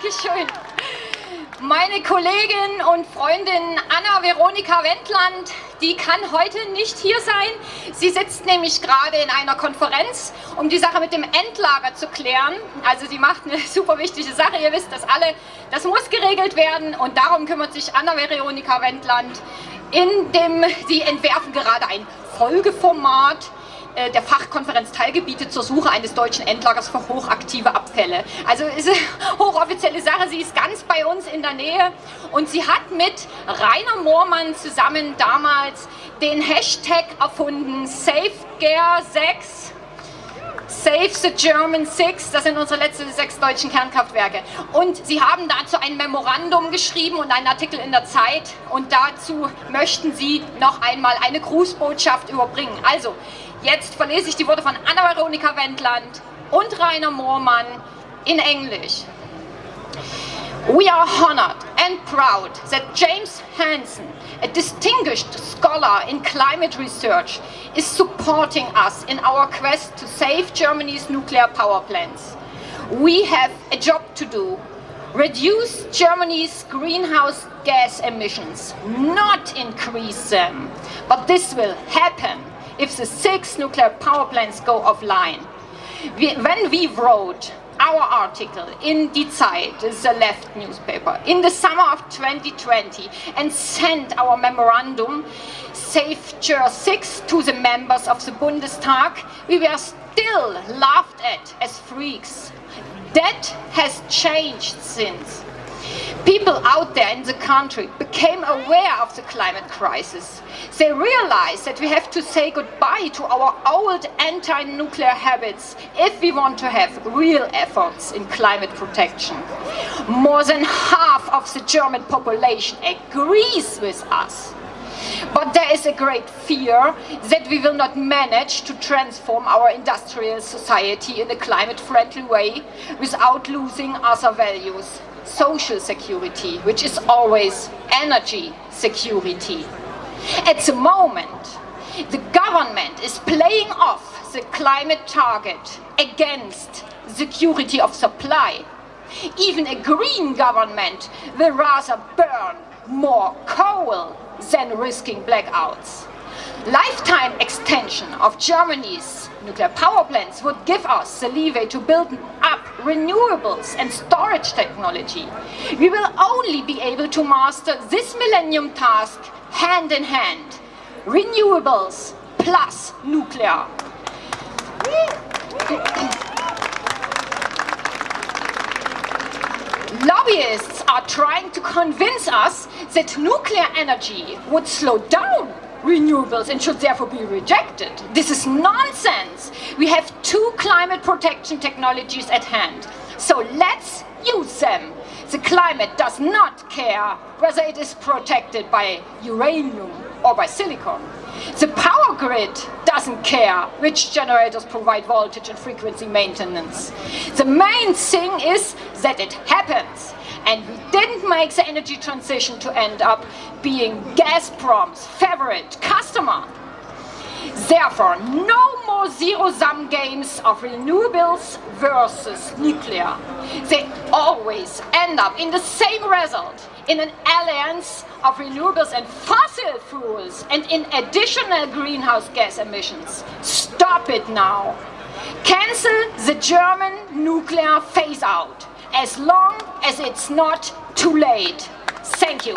Dankeschön. Meine Kollegin und Freundin Anna-Veronika Wendland, die kann heute nicht hier sein. Sie sitzt nämlich gerade in einer Konferenz, um die Sache mit dem Endlager zu klären. Also sie macht eine super wichtige Sache. Ihr wisst das alle. Das muss geregelt werden und darum kümmert sich Anna-Veronika Wendland. In dem, sie entwerfen gerade ein Folgeformat äh, der Fachkonferenz Teilgebiete zur Suche eines deutschen Endlagers für hochaktive Abfälle. Also ist eine hochoffizielle Sache, sie ist ganz bei uns in der Nähe und sie hat mit Rainer Moormann zusammen damals den Hashtag erfunden, SafeGare6, Save the German Six, das sind unsere letzten sechs deutschen Kernkraftwerke. Und sie haben dazu ein Memorandum geschrieben und einen Artikel in der Zeit und dazu möchten sie noch einmal eine Grußbotschaft überbringen. Also, Jetzt verlese ich die Worte von Anna-Veronika Wendland und Rainer Moormann in Englisch. We are honored and proud that James Hansen, a distinguished scholar in climate research, is supporting us in our quest to save Germany's nuclear power plants. We have a job to do. Reduce Germany's greenhouse gas emissions, not increase them. But this will happen if the six nuclear power plants go offline. When we wrote our article in Die Zeit, the left newspaper, in the summer of 2020 and sent our memorandum, SaveGer6, to the members of the Bundestag, we were still laughed at as freaks. That has changed since. People out there in the country became aware of the climate crisis. They realized that we have to say goodbye to our old anti-nuclear habits if we want to have real efforts in climate protection. More than half of the German population agrees with us. But there is a great fear that we will not manage to transform our industrial society in a climate-friendly way without losing other values social security, which is always energy security. At the moment, the government is playing off the climate target against security of supply. Even a green government will rather burn more coal than risking blackouts. Lifetime extension of Germany's nuclear power plants would give us the leeway to build up renewables and storage technology. We will only be able to master this millennium task hand in hand. Renewables plus nuclear. Lobbyists are trying to convince us that nuclear energy would slow down renewables and should therefore be rejected. This is nonsense. We have two climate protection technologies at hand. So let's use them. The climate does not care whether it is protected by uranium or by silicon. The power grid doesn't care which generators provide voltage and frequency maintenance. The main thing is that it happens. And we didn't make the energy transition to end up being Gazprom's favorite customer. Therefore, no more zero-sum games of renewables versus nuclear. They always end up in the same result, in an alliance of renewables and fossil fuels, and in additional greenhouse gas emissions. Stop it now. Cancel the German nuclear phase-out as long as it's not too late. Thank you.